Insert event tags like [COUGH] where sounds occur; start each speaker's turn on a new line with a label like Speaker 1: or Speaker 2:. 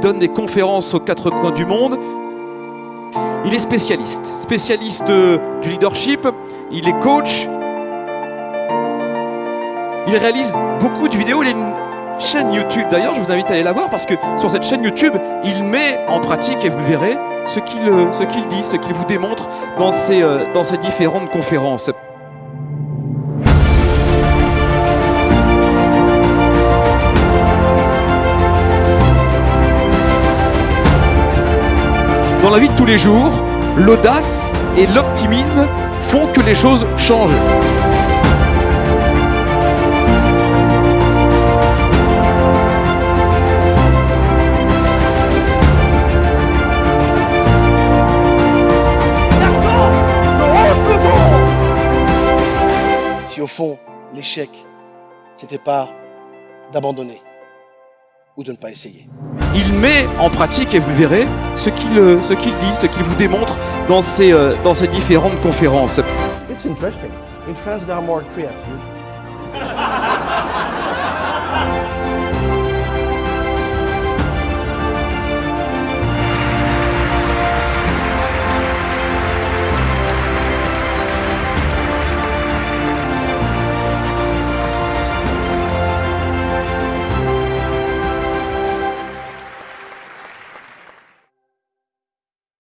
Speaker 1: donne des conférences aux quatre coins du monde. Il est spécialiste, spécialiste euh, du leadership, il est coach. Il réalise beaucoup de vidéos, il a une chaîne YouTube d'ailleurs, je vous invite à aller la voir parce que sur cette chaîne YouTube, il met en pratique, et vous le verrez, ce qu'il euh, dit, ce qu'il vous démontre dans ses, euh, dans ses différentes conférences. Dans la vie de tous les jours, l'audace et l'optimisme font que les choses changent.
Speaker 2: Si au fond, l'échec, c'était pas d'abandonner ou de ne pas essayer.
Speaker 1: Il met en pratique, et vous le verrez, ce qu'il euh, ce qu'il dit, ce qu'il vous démontre dans ses, euh, dans ses différentes conférences.
Speaker 2: It's interesting. In France, they are more creative. [LAUGHS]